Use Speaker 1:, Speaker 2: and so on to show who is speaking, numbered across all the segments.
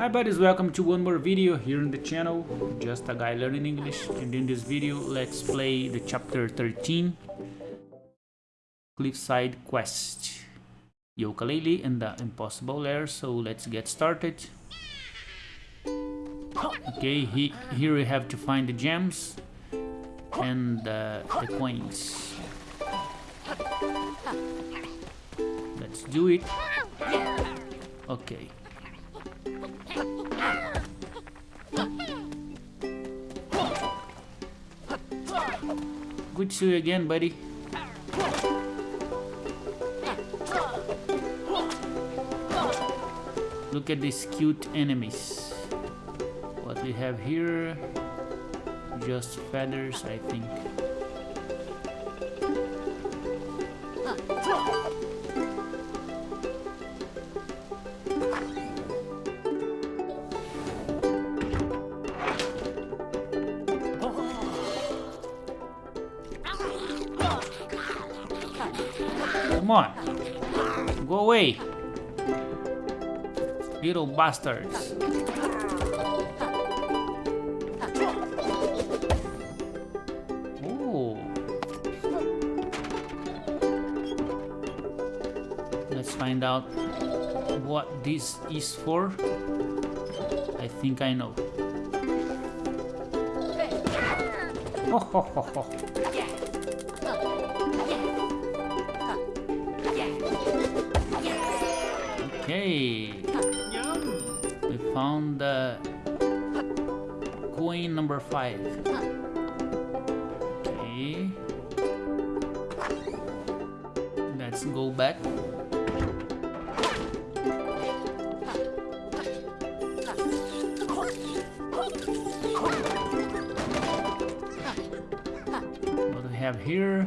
Speaker 1: Hi buddies, welcome to one more video here on the channel, just a guy learning English and in this video let's play the chapter 13 Cliffside Quest. Yooka-Laylee and the Impossible Lair, so let's get started. Okay, he, here we have to find the gems and uh, the coins. Let's do it. Okay Good to you again, buddy. Look at these cute enemies. What we have here, just feathers, I think. Come on. Go away. Little bastards. Oh. Let's find out what this is for. I think I know. Ho ho ho ho. Okay. We found the coin number five. Okay. Let's go back. What do we have here?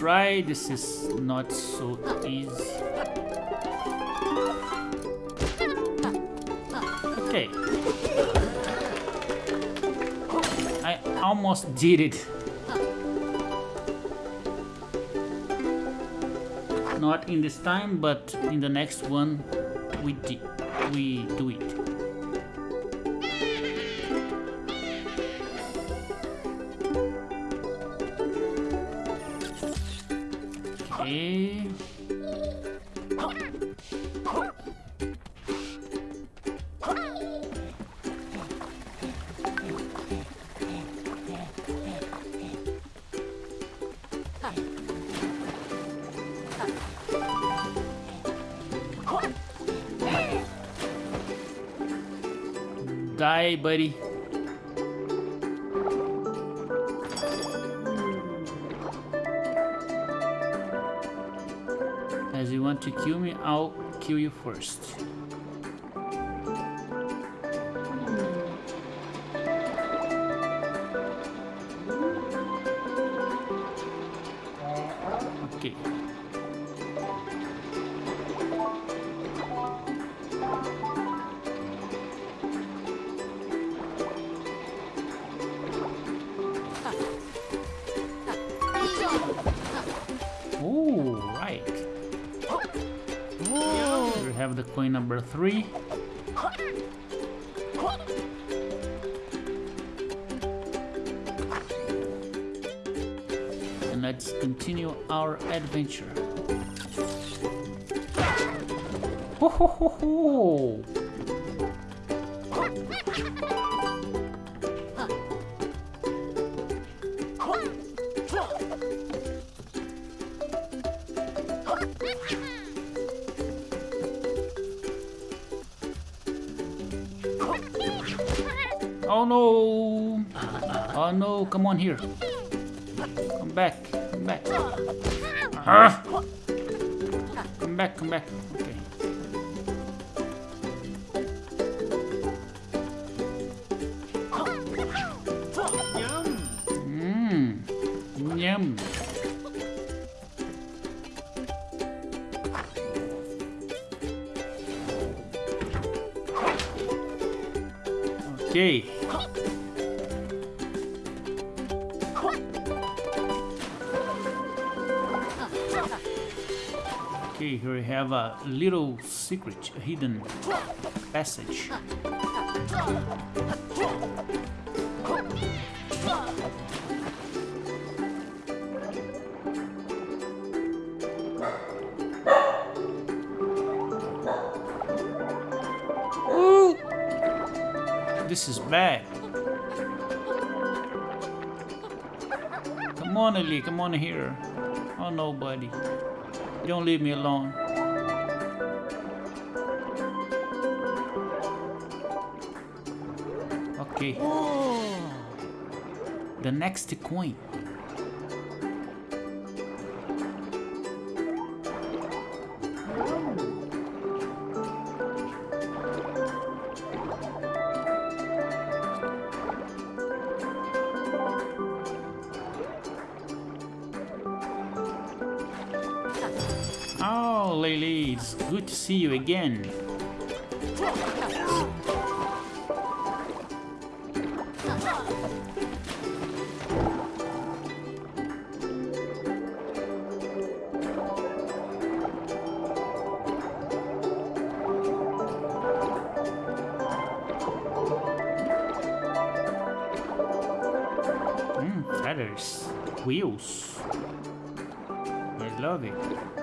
Speaker 1: Try. This is not so easy. Okay. I almost did it. Not in this time, but in the next one, we. We do it. Die, buddy. As you want to kill me, I'll kill you first. Coin number three. And let's continue our adventure. Ho ho ho ho! Oh no! Oh no, come on here. Come back, come back. Ah! Come back, come back. Okay. Okay, here we have a little secret, a hidden passage. This is bad. Come on, Ellie, come on here. Oh, nobody. Don't leave me alone. Okay. The next coin. Lily, it's good to see you again. Mm, feathers, wheels. I love it.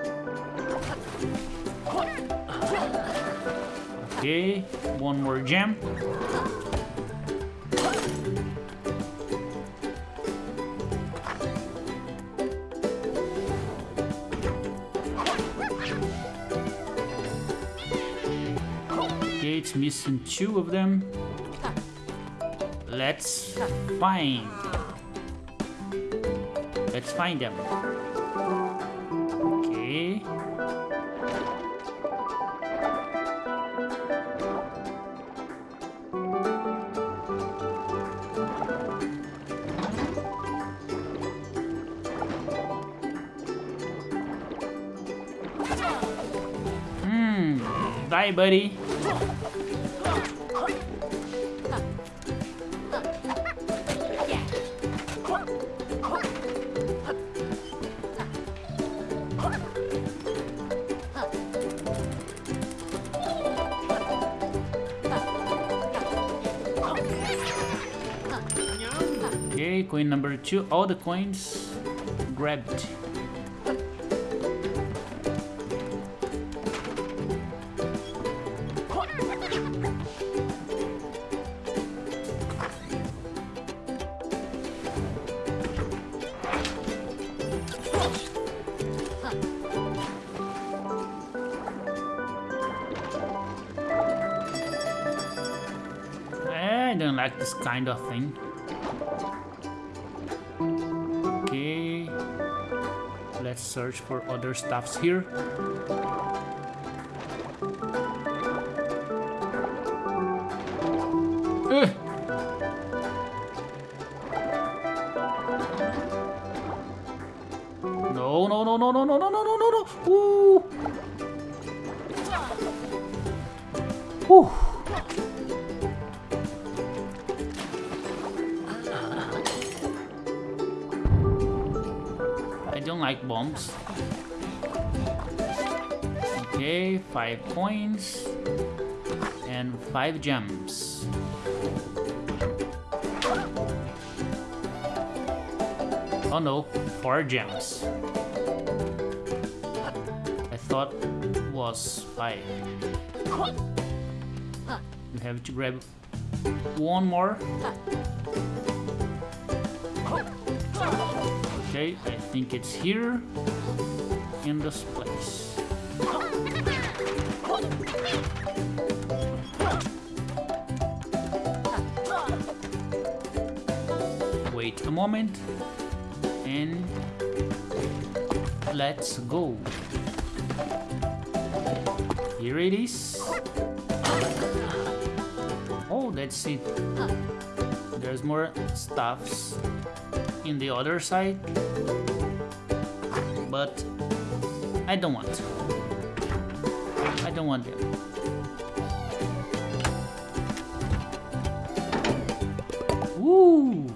Speaker 1: Okay, one more gem. Okay, it's missing two of them. Let's find. Let's find them. Okay. Hmm. Bye, buddy. Okay, coin number two. All the coins grabbed. Like this kind of thing. Okay. Let's search for other stuffs here. Ugh. No, no, no, no, no, no, no, no, no, no, no. Ooh. Like bombs. Okay, five coins and five gems. Oh no, four gems. I thought it was five. You have to grab one more. Okay, I think it's here in this place. Wait a moment and let's go. Here it is. Oh, that's it. There's more stuffs in the other side, but I don't want. I don't want them. Woo!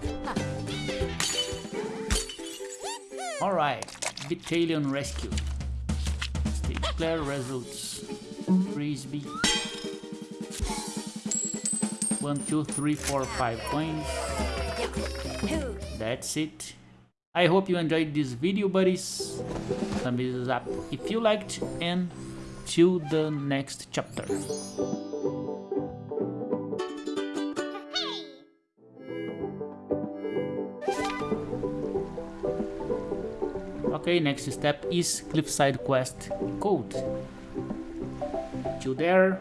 Speaker 1: Alright, Beettalion Rescue. Declare results. Frisbee. One, two, three, four, five points. That's it. I hope you enjoyed this video buddies. Thumbs up if you liked and till the next chapter. Okay, next step is Cliffside Quest code. Till there,